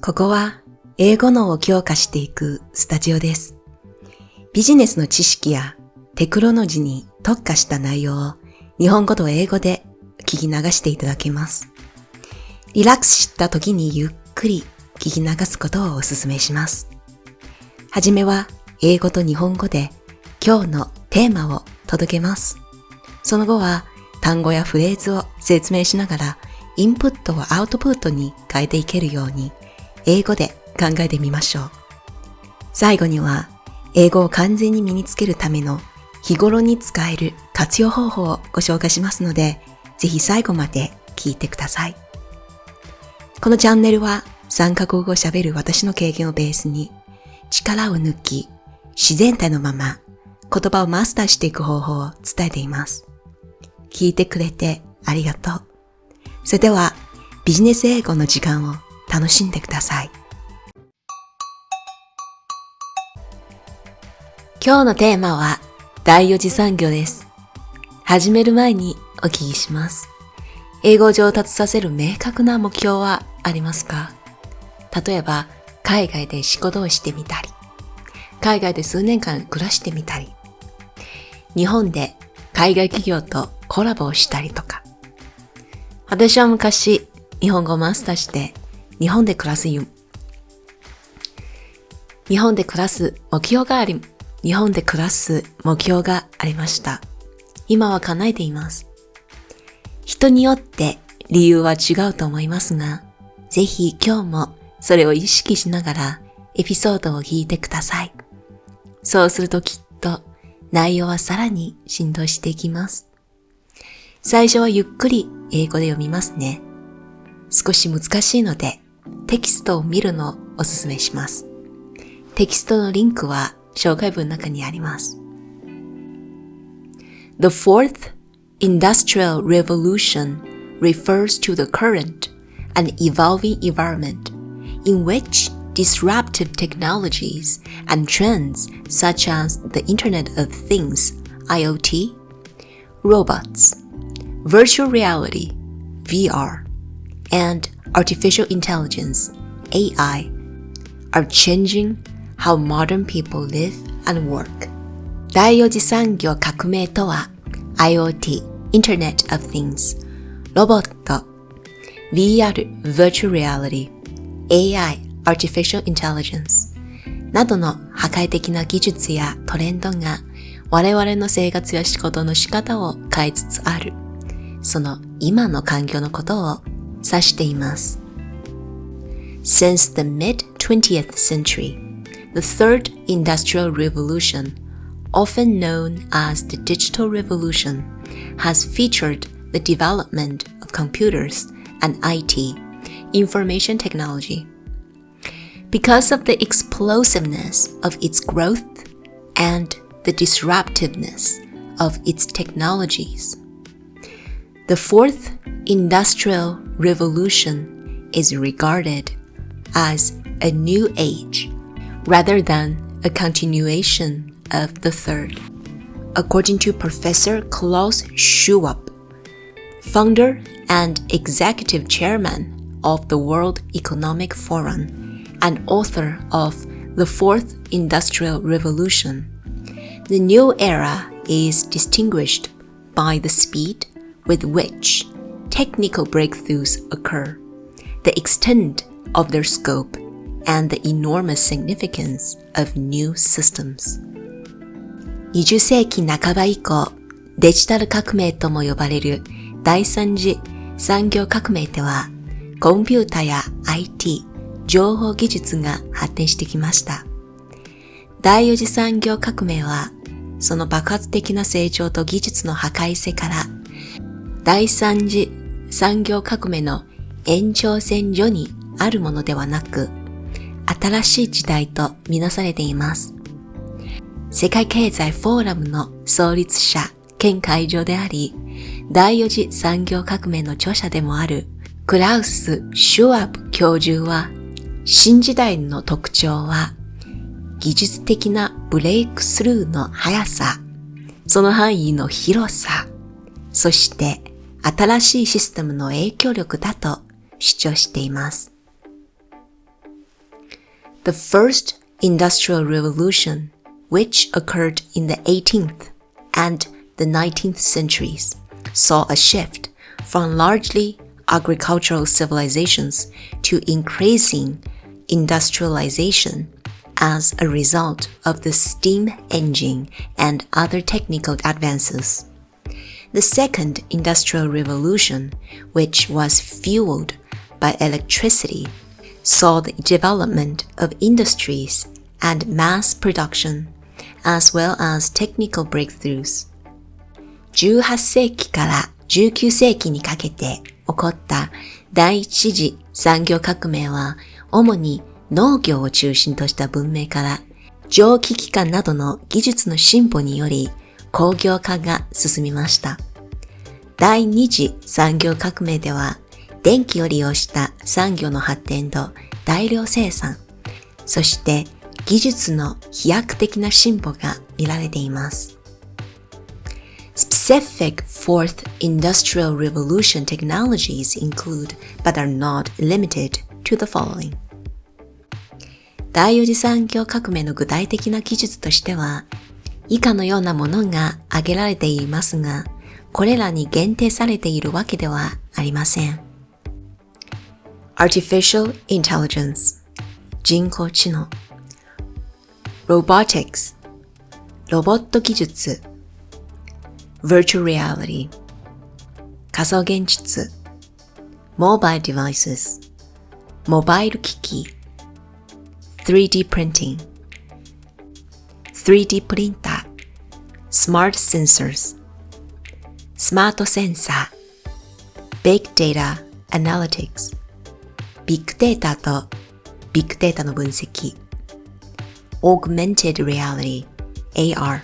ここは英語脳を強化していくスタジオです。ビジネスの知識やテクノロジーに特化した内容を日本語と英語で聞き流していただけます。リラックスした時にゆっくり聞き流すことをお勧めします。はじめは英語と日本語で今日のテーマを届けます。その後は単語やフレーズを説明しながらインプットをアウトプットに変えていけるように英語で考えてみましょう。最後には英語を完全に身につけるための日頃に使える活用方法をご紹介しますので、ぜひ最後まで聞いてください。このチャンネルは3カ国語を喋る私の経験をベースに力を抜き自然体のまま言葉をマスターしていく方法を伝えています。聞いてくれてありがとう。それではビジネス英語の時間を楽しんでください。今日のテーマは第四次産業です。始める前にお聞きします。英語を上達させる明確な目標はありますか？例えば、海外で仕事をしてみたり、海外で数年間暮らしてみたり、日本で海外企業とコラボをしたりとか。私は昔、日本語をマスターして、日本で暮らすゆ、日本で暮らす目標があり、日本で暮らす目標がありました。今は叶えています。人によって理由は違うと思いますが、ぜひ今日もそれを意識しながらエピソードを聞いてください。そうするときっと内容はさらに振動していきます。最初はゆっくり英語で読みますね。少し難しいのでテキストを見るのをおすすめします。テキストのリンクは紹介文の中にあります。The fourth industrial revolution refers to the current and evolving environment in which disruptive technologies and trends such as the Internet of Things, IoT, robots, virtual reality, VR, and artificial intelligence, AI, are changing how modern people live and work. 第四次産業革命とは IoT、Internet of Things、ロボット、VR、Virtual Reality、AI、Artificial Intelligence などの破壊的な技術やトレンドが我々の生活や仕事の仕方を変えつつある。その今の環境のことを指しています。Since the mid-20th century, the third industrial revolution, often known as the digital revolution, has featured the development of computers and IT, information technology. Because of the explosiveness of its growth and the disruptiveness of its technologies, the fourth industrial revolution is regarded as a new age rather than a continuation of the third. According to Professor Klaus Schwab, founder and executive chairman of the World Economic Forum and author of The Fourth Industrial Revolution, the new era is distinguished by the speed with which technical breakthroughs occur, the extent of their scope, and the enormous significance of new systems. 20世紀半ば以降、デジタル革命とも呼ばれる第三次産業革命では、コンピュータや IT、情報技術が発展してきました。第四次産業革命は、その爆発的な成長と技術の破壊性から、第三次産業革命の延長線上にあるものではなく、新しい時代とみなされています。世界経済フォーラムの創立者兼会長であり、第四次産業革命の著者でもあるクラウス・シュワブ教授は、新時代の特徴は、技術的なブレイクスルーの速さ、その範囲の広さ、そして新しいシステムの影響力だと主張しています。 The first industrial revolution, which occurred in the 18th and the 19th centuries, saw a shift from largely agricultural civilizations to increasing industrialization as a result of the steam engine and other technical advances. The second industrial revolution, which was fueled by electricity, saw the development of industries and mass production, as well as technical breakthroughs. 18世紀から19世紀にかけて起こった第一次産業革命は主に農業を中心とした文明から蒸気機関などの技術の進歩により 工業化が進みました。第二次産業革命では電気を利用した産業の発展と大量生産、そして技術の飛躍的な進歩が見られています。Specific fourth industrial revolution technologies include, but are not limited to the following. 第四次産業革命の具体的な技術としては、以下のようなものが挙げられていますが、これらに限定されているわけではありません。Artificial Intelligence 人工知能 Robotics ロボット技術 Virtual Reality 仮想現実 Mobile Devices モバイル機器 3D Printing 3D プリンター Smart Sensors スマートセンサー Big Data Analytics ビッグデータとビッグデータの分析 Augmented Reality AR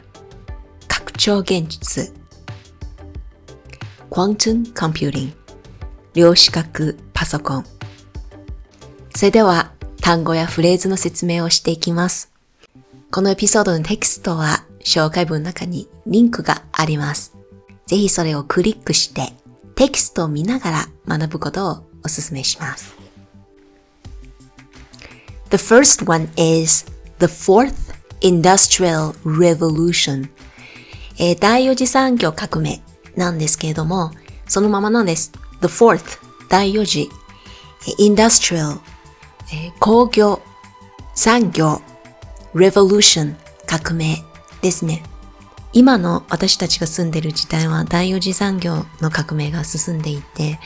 拡張現実 Quantum Computing 量子角パソコンそれでは単語やフレーズの説明をしていきます。このエピソードのテキストは紹介文の中にリンクがあります。ぜひそれをクリックしてテキストを見ながら学ぶことをお勧めします。The first one is the fourth industrial revolution、えー、第四次産業革命なんですけれども、そのままなんです。the fourth 第四次 industrial、えー、工業産業 revolution 革命ですね。今の私たちが住んでる時代は第四次産業の革命が進んでいて、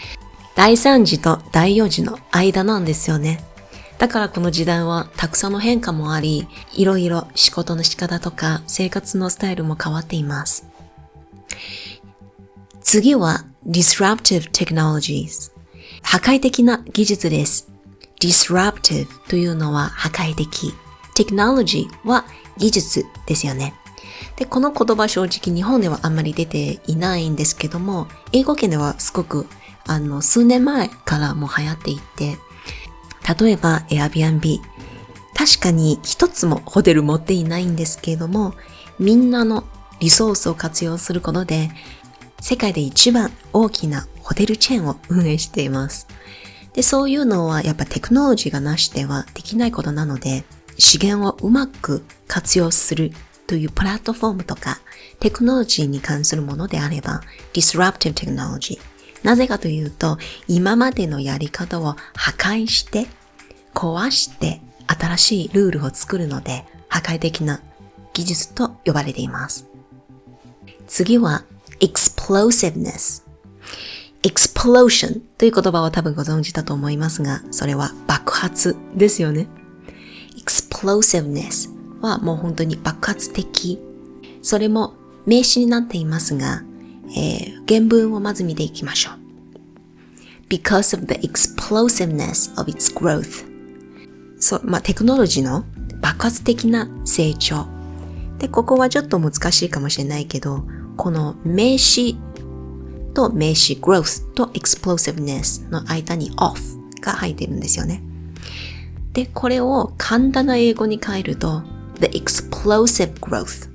第三次と第四次の間なんですよね。だからこの時代はたくさんの変化もあり、いろいろ仕事の仕方とか生活のスタイルも変わっています。次は disruptive technologies。破壊的な技術です。disruptive というのは破壊的。technology は技術ですよね。で、この言葉正直日本ではあんまり出ていないんですけども、英語圏ではすごくあの数年前からも流行っていて、例えば Airbnb。確かに一つもホテル持っていないんですけれども、みんなのリソースを活用することで、世界で一番大きなホテルチェーンを運営しています。で、そういうのはやっぱテクノロジーがなしではできないことなので、資源をうまく活用するというプラットフォームとかテクノロジーに関するものであれば、disruptive technology なぜかというと、今までのやり方を破壊して、壊して新しいルールを作るので、破壊的な技術と呼ばれています。次は、explosiveness。explosion という言葉を多分ご存知だと思いますが、それは爆発ですよね。explosiveness はもう本当に爆発的。それも名詞になっていますが、えー、原文をまず見ていきましょう。because of the explosiveness of its growth そう、まあ、テクノロジーの爆発的な成長。で、ここはちょっと難しいかもしれないけど、この名詞と名詞 growth と explosiveness の間に off が入ってるんですよね。で、これを簡単な英語に変えると the explosive growth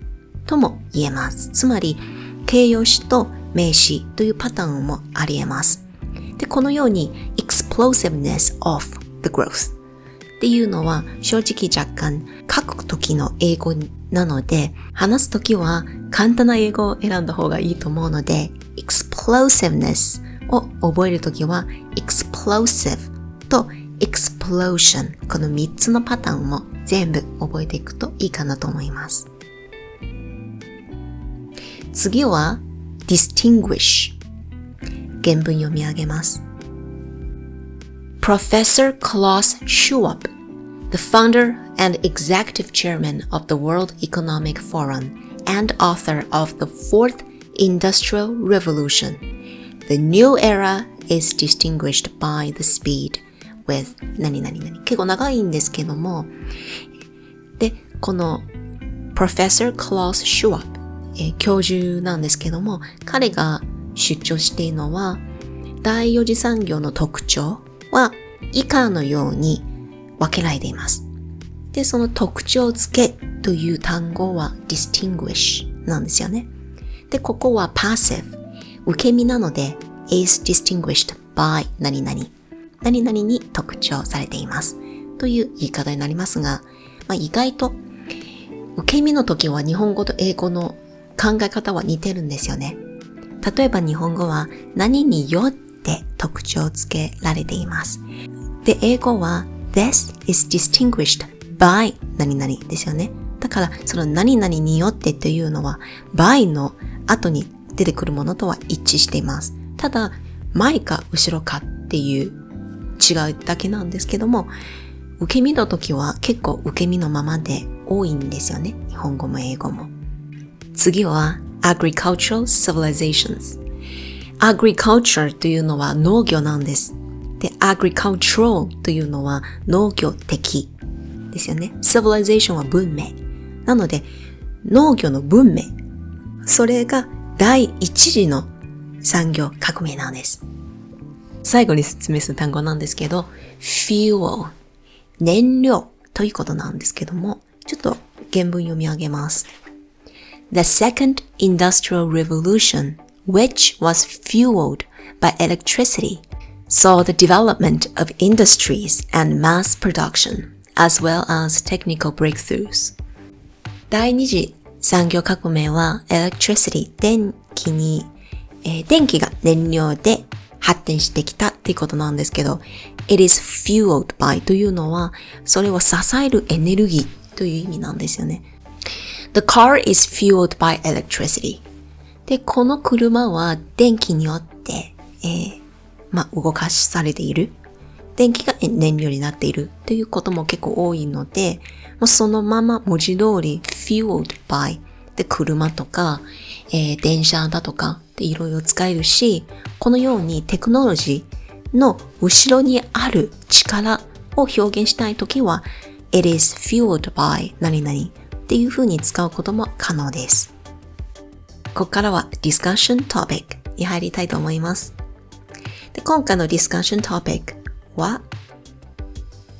とも言えます。つまり、形容詞と名詞というパターンもあり得ます。で、このように explosiveness of the growth っていうのは正直若干書く時の英語なので話す時は簡単な英語を選んだ方がいいと思うので explosiveness を覚える時は explosive と explosion この3つのパターンも全部覚えていくといいかなと思います。次は distinguish 原文読み上げます。Professor Klaus Schwab, the founder and executive chairman of the World Economic Forum and author of the Fourth Industrial Revolution, the new era is distinguished by the speed With 何々々結構長いんですけどもでこの Professor Klaus Schwab、え、教授なんですけども彼が主張しているのは第四次産業の特徴は以下のように分けられています。で、その特徴付けという単語は distinguish なんですよね。で、ここは passive 受け身なので is distinguished by 何々何々に特徴されていますという言い方になりますが、まあ、意外と受け身の時は日本語と英語の考え方は似てるんですよね。例えば日本語は何によって特徴付けられています。で、英語は This is distinguished by 何々ですよね。だからその何々によってというのは by の後に出てくるものとは一致しています。ただ前か後ろかっていう違うだけなんですけども、受け身の時は結構受け身のままで多いんですよね。日本語も英語も。次は agricultural civilizations。agriculture というのは農業なんです。で、agricultural というのは農業的ですよね。civilization は文明。なので、農業の文明。それが第一次の産業革命なんです。最後に説明する単語なんですけど、fuel 燃料ということなんですけども、ちょっと原文読み上げます。The second industrial revolution, which was fueled by electricity, saw the development of industries and mass production, as well as technical breakthroughs. 第二次産業革命は electricity 電気に、えー、電気が燃料で 発展してきたっていうことなんですけど、it is fueled by というのは、それを支えるエネルギーという意味なんですよね。The car is fueled by electricity. で、この車は電気によって、えー、まあ、動かしされている。電気が燃料になっているということも結構多いので、もうそのまま文字通り fueled by で車とか、えー、電車だとかでいろいろ使えるし、このようにテクノロジーの後ろにある力を表現したいときは it is fueled by 何々っていう風に使うことも可能です。ここからは discussion topic に入りたいと思います。で今回の discussion topic は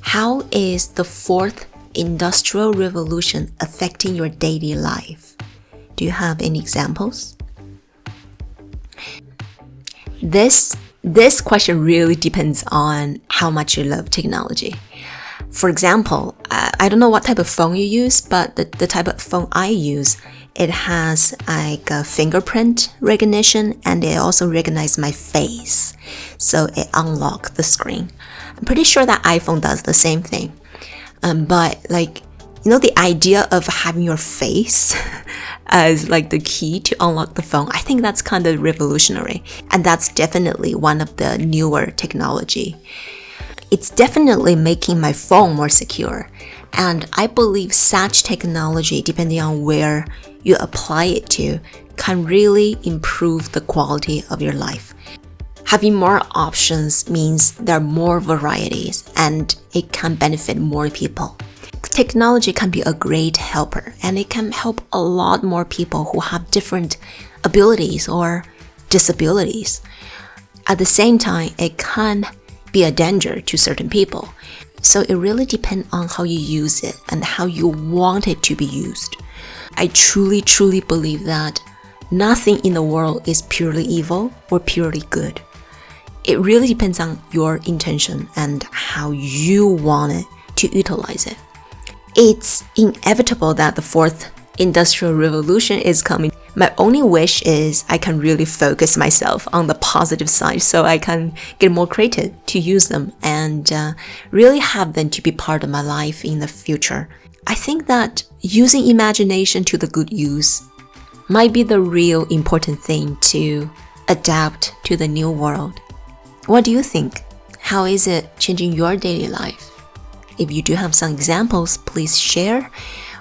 How is the fourth industrial revolution affecting your daily life? Do you have any examples? This this question really depends on how much you love technology. For example, I don't know what type of phone you use, but the, the type of phone I use, it has like a fingerprint recognition and it also recognizes my face. So it unlocks the screen. I'm pretty sure that iPhone does the same thing. Um, but like, you know, the idea of having your face as like the key to unlock the phone, I think that's kind of revolutionary. And that's definitely one of the newer technology it's definitely making my phone more secure. And I believe such technology, depending on where you apply it to, can really improve the quality of your life. Having more options means there are more varieties and it can benefit more people. Technology can be a great helper and it can help a lot more people who have different abilities or disabilities. At the same time, it can be a danger to certain people. So it really depends on how you use it and how you want it to be used. I truly, truly believe that nothing in the world is purely evil or purely good. It really depends on your intention and how you want it to utilize it. It's inevitable that the fourth industrial revolution is coming. My only wish is I can really focus myself on the positive side so I can get more creative to use them and uh, really have them to be part of my life in the future. I think that using imagination to the good use might be the real important thing to adapt to the new world. What do you think? How is it changing your daily life? If you do have some examples, please share,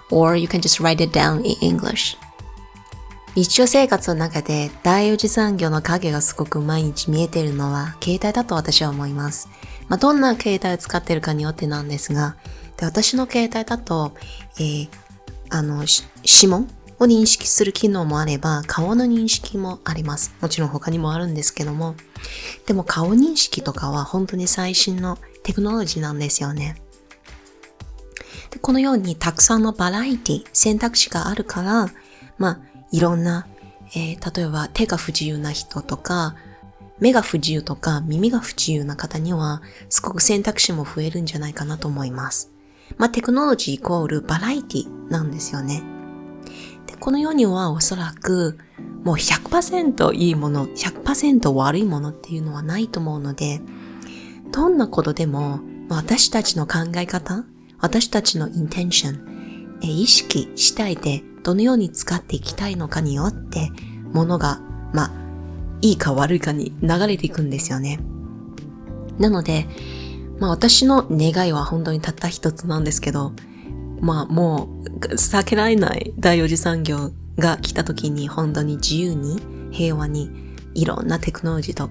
or you can just write it down in English. 日常生活の中で第四次産業の影がすごく毎日見えているのは携帯だと私は思います。まあ、どんな携帯を使っているかによってなんですが、で私の携帯だと、えー、あの、指紋を認識する機能もあれば、顔の認識もあります。もちろん他にもあるんですけども。でも顔認識とかは本当に最新のテクノロジーなんですよね。でこのようにたくさんのバラエティ、選択肢があるから、まあ、いろんな、えー、例えば手が不自由な人とか、目が不自由とか耳が不自由な方には、すごく選択肢も増えるんじゃないかなと思います。まあ、テクノロジーイコールバラエティなんですよね。で、この世にはおそらく、もう100%いいもの、100%悪いものっていうのはないと思うので、どんなことでも、私たちの考え方、私たちのインテンション、意識したいでどのように使っていきたいのかによって、ものが、まあ、いいか悪いかに流れていくんですよね。なので、まあ私の願いは本当にたった一つなんですけど、まあもう避けられない第四次産業が来た時に本当に自由に平和にいろんなテクノロジーと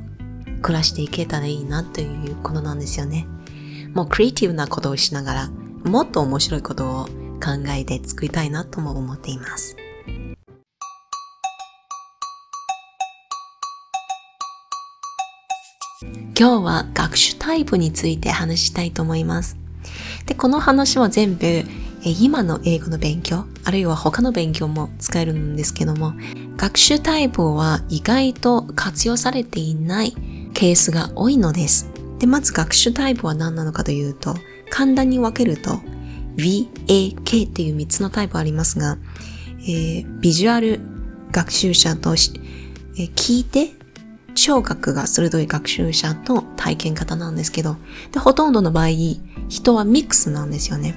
暮らしていけたらいいなということなんですよね。もうクリエイティブなことをしながらもっと面白いことを考えて作りたいなとも思っています。今日は学習タイプについて話したいと思います。で、この話は全部今の英語の勉強、あるいは他の勉強も使えるんですけども、学習タイプは意外と活用されていないケースが多いのです。で、まず学習タイプは何なのかというと、簡単に分けると、V, A, K っていう3つのタイプありますが、えー、ビジュアル学習者とし、えー、聞いて聴覚が鋭い学習者と体験型なんですけど、で、ほとんどの場合、人はミックスなんですよね。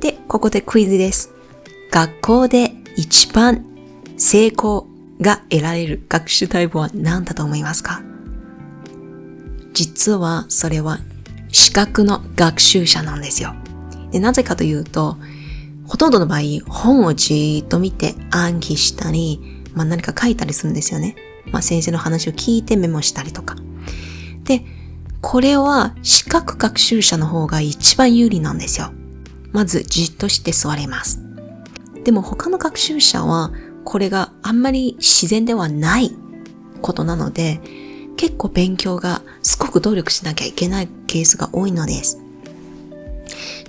で、ここでクイズです。学校で一番成功が得られる学習タイプは何だと思いますか？実はそれは視覚の学習者なんですよ。で、なぜかというと、ほとんどの場合、本をじーっと見て暗記したり、まあ何か書いたりするんですよね。まあ先生の話を聞いてメモしたりとか。で、これは視覚学習者の方が一番有利なんですよ。まずじっとして座れます。でも他の学習者はこれがあんまり自然ではないことなので、結構勉強がすごく努力しなきゃいけないケースが多いのです。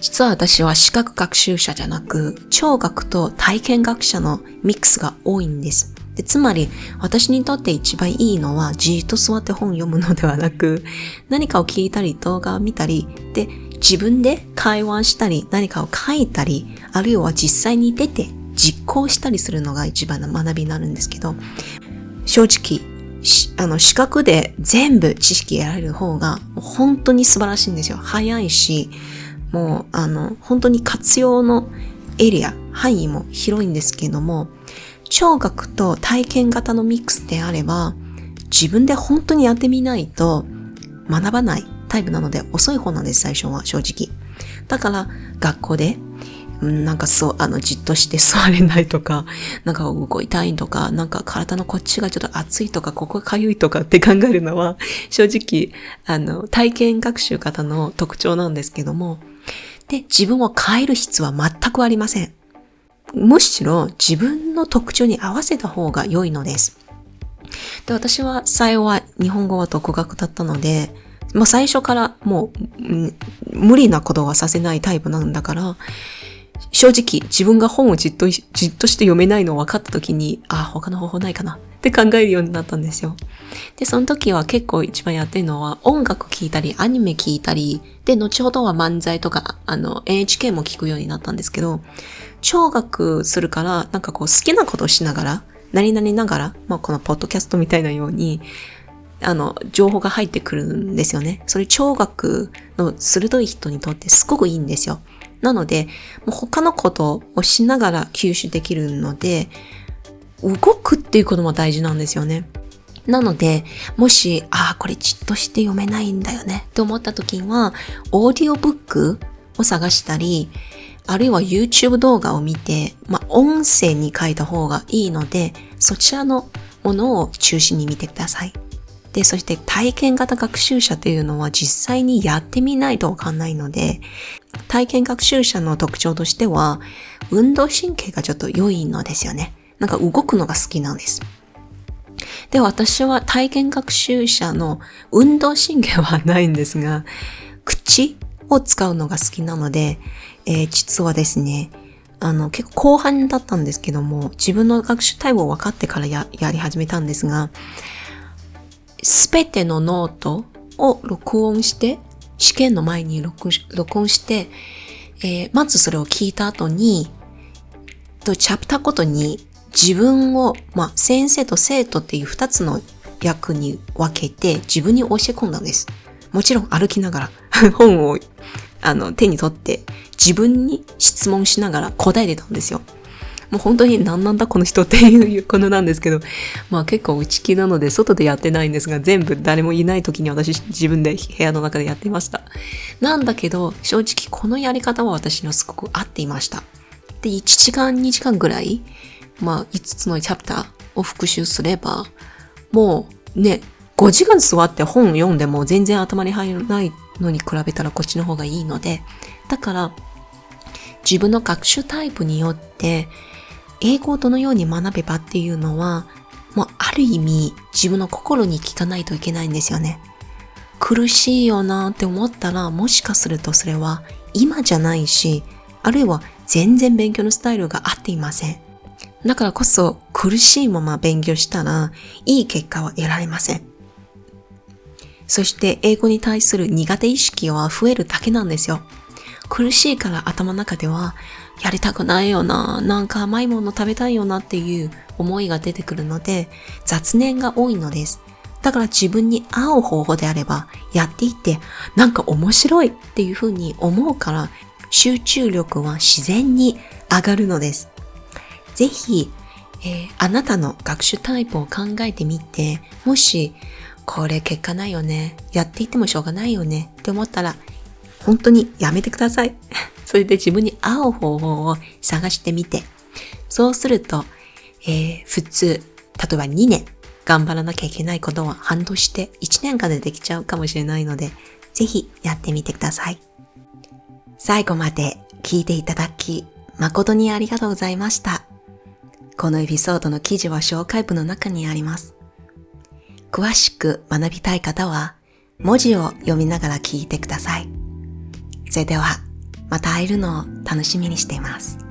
実は私は視覚学習者じゃなく、聴覚と体験学者のミックスが多いんです。でつまり、私にとって一番いいのは、じーっと座って本を読むのではなく、何かを聞いたり、動画を見たり、で、自分で会話したり、何かを書いたり、あるいは実際に出て実行したりするのが一番の学びになるんですけど、正直、あの、視覚で全部知識得られる方が本当に素晴らしいんですよ。早いし、もう、あの、本当に活用のエリア、範囲も広いんですけども、聴覚と体験型のミックスであれば、自分で本当にやってみないと学ばないタイプなので遅い方なんです、最初は正直。だから、学校で、なんかそう、あの、じっとして座れないとか、なんか動いたいとか、なんか体のこっちがちょっと熱いとか、ここが痒いとかって考えるのは、正直、あの、体験学習型の特徴なんですけども、で、自分を変える必要は全くありません。むしろ自分の特徴に合わせた方が良いのです。で、私は最後は日本語は独学だったので、まあ最初からもう、無理なことはさせないタイプなんだから、正直自分が本をじっと、じっとして読めないのを分かった時に、あ、他の方法ないかなって考えるようになったんですよ。で、その時は結構一番やってるのは音楽聴いたり、アニメ聴いたり、で、後ほどは漫才とか、あの、NHK も聞くようになったんですけど、聴覚するから、なんかこう好きなことをしながら、何々ながら、まあこのポッドキャストみたいなように、あの、情報が入ってくるんですよね。それ聴覚の鋭い人にとってすごくいいんですよ。なので、もう他のことをしながら吸収できるので、動くっていうことも大事なんですよね。なので、もし、ああ、これじっとして読めないんだよねと思った時は、オーディオブックを探したり、あるいは YouTube 動画を見て、まあ、音声に書いた方がいいので、そちらのものを中心に見てください。で、そして体験型学習者というのは実際にやってみないとわかんないので、体験学習者の特徴としては、運動神経がちょっと良いのですよね。なんか動くのが好きなんです。で、私は体験学習者の運動神経はないんですが、口を使うのが好きなので、えー、実はですね、あの、結構後半だったんですけども、自分の学習タイプを分かってからややり始めたんですが、すべてのノートを録音して、試験の前に録音して、えー、まずそれを聞いた後に、と、チャプターごとに自分を、まあ、先生と生徒っていう二つの役に分けて自分に教え込んだんです。もちろん歩きながら 本をあの手に取って自分に質問しながら答えてたんですよ。もう本当に何なんだこの人っていうことなんですけど、まあ結構内気なので外でやってないんですが、全部誰もいない時に私自分で部屋の中でやってました。なんだけど、正直このやり方は私にはすごく合っていました。で、1時間2時間ぐらいまあ、5つのチャプターを復習すれば、もうね、5時間座って本読んでも全然頭に入らないのに比べたらこっちの方がいいので、だから自分の学習タイプによって英語をどのように学べばっていうのは、もうある意味自分の心に聞かないといけないんですよね。苦しいよなって思ったらもしかするとそれは今じゃないし、あるいは全然勉強のスタイルが合っていません。だからこそ苦しいまま勉強したらいい結果は得られません。そして英語に対する苦手意識は増えるだけなんですよ。苦しいから頭の中ではやりたくないよな、なんか甘いもの食べたいよなっていう思いが出てくるので雑念が多いのです。だから自分に合う方法であればやっていってなんか面白いっていうふうに思うから集中力は自然に上がるのです。ぜひ、えー、あなたの学習タイプを考えてみて、もし、これ結果ないよね、やっていってもしょうがないよねって思ったら、本当にやめてください。それで自分に合う方法を探してみて、そうすると、えー、普通、例えば2年頑張らなきゃいけないことは半年して1年間でできちゃうかもしれないので、ぜひやってみてください。最後まで聞いていただき、誠にありがとうございました。このエピソードの記事は紹介文の中にあります。詳しく学びたい方は、文字を読みながら聞いてください。それでは、また会えるのを楽しみにしています。